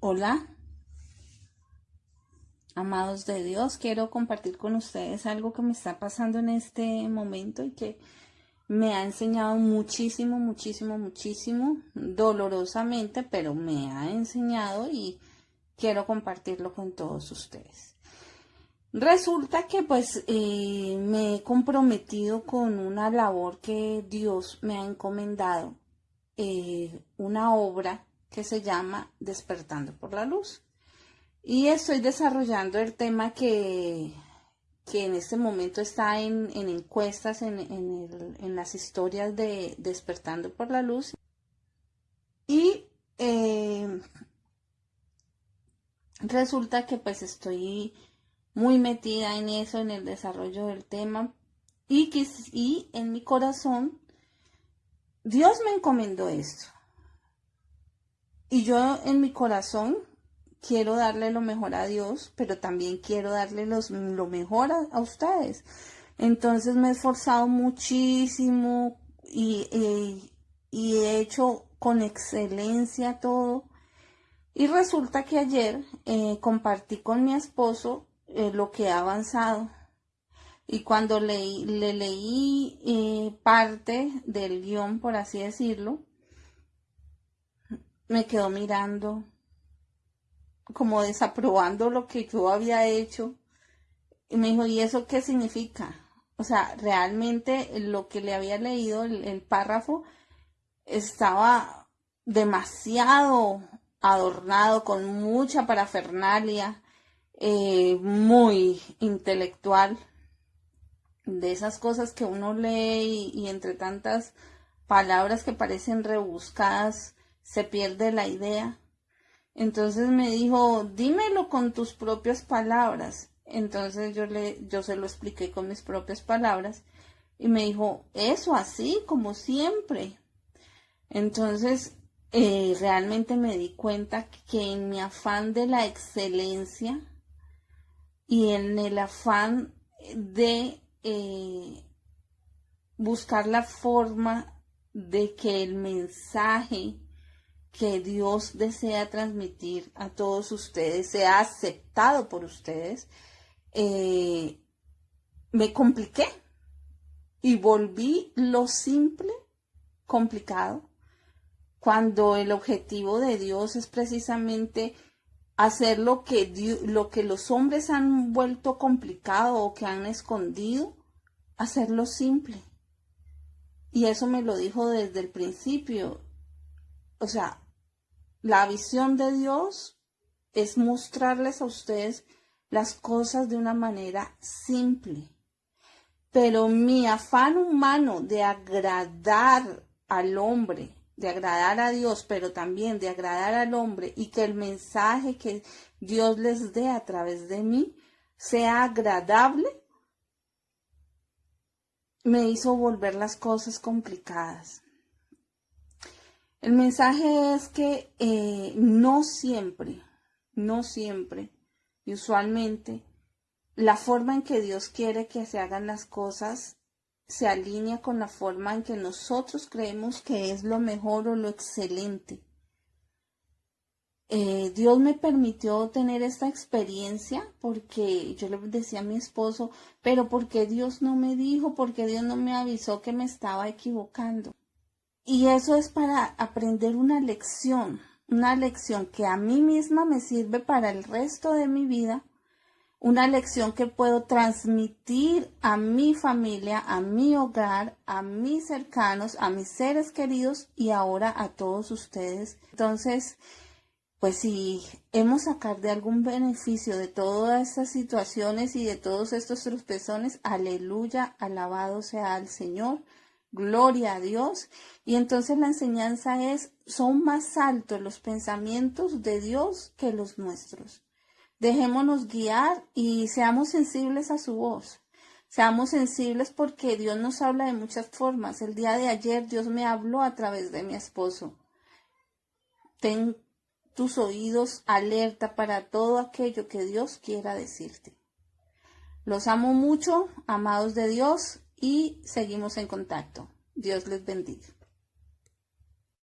Hola, amados de Dios, quiero compartir con ustedes algo que me está pasando en este momento y que me ha enseñado muchísimo, muchísimo, muchísimo, dolorosamente, pero me ha enseñado y quiero compartirlo con todos ustedes. Resulta que pues eh, me he comprometido con una labor que Dios me ha encomendado, eh, una obra que se llama Despertando por la Luz. Y estoy desarrollando el tema que, que en este momento está en, encuestas, en, las historias de Despertando por la Luz. Y eh, resulta que pues estoy muy metida en eso, en el desarrollo del tema. Y, y en mi corazón, Dios me encomendó esto. Y yo en mi corazón quiero darle lo mejor a Dios, pero también quiero darle lo mejor a, ustedes. Entonces me he esforzado muchísimo y, he hecho con excelencia todo. Y resulta que ayer eh, compartí con mi esposo eh, lo que ha avanzado. Y cuando le leí eh, parte del guion, por así decirlo, me quedó mirando, como desaprobando lo que yo había hecho. Y me dijo, ¿y eso qué significa? O sea, realmente lo que le había leído, el, párrafo, estaba demasiado adornado con mucha parafernalia, eh, muy intelectual, de esas cosas que uno lee y entre tantas palabras que parecen rebuscadas, se pierde la idea. Entonces me dijo, dímelo con tus propias palabras. Entonces yo le, yo se lo expliqué con mis propias palabras y me dijo, eso así, como siempre. Entonces, eh, realmente me di cuenta que en mi afán de la excelencia y en el afán de eh, buscar la forma de que el mensaje que Dios desea transmitir a todos ustedes sea aceptado por ustedes, eh, me compliqué y volví lo simple complicado cuando el objetivo de Dios es precisamente hacer lo que, lo que los hombres han vuelto complicado o que han escondido, hacerlo simple. Y eso me lo dijo desde el principio o sea, la visión de Dios es mostrarles a ustedes las cosas de una manera simple. Pero mi afán humano de agradar al hombre, de agradar a Dios, pero también de agradar al hombre y que el mensaje que Dios les dé a través de mí sea agradable, me hizo volver las cosas complicadas. El mensaje es que eh, no siempre, no siempre y usualmente la forma en que Dios quiere que se hagan las cosas se alinea con la forma en que nosotros creemos que es lo mejor o lo excelente. Eh, Dios me permitió tener esta experiencia porque yo le decía a mi esposo, pero porque Dios no me dijo, porque Dios no me avisó que me estaba equivocando. Y eso es para aprender una lección, una lección que a mí misma me sirve para el resto de mi vida, una lección que puedo transmitir a mi familia, a mi hogar, a mis cercanos, a mis seres queridos y ahora a todos ustedes. Entonces, pues si hemos sacar de algún beneficio de todas estas situaciones y de todos estos tropezones, aleluya, alabado sea el Señor. Gloria a Dios. Y entonces la enseñanza es, son más altos los pensamientos de Dios que los nuestros. Dejémonos guiar y seamos sensibles a su voz. Seamos sensibles porque Dios nos habla de muchas formas. El día de ayer Dios me habló a través de mi esposo. Ten tus oídos alerta para todo aquello que Dios quiera decirte. Los amo mucho, amados de Dios, y seguimos en contacto. Dios les bendiga.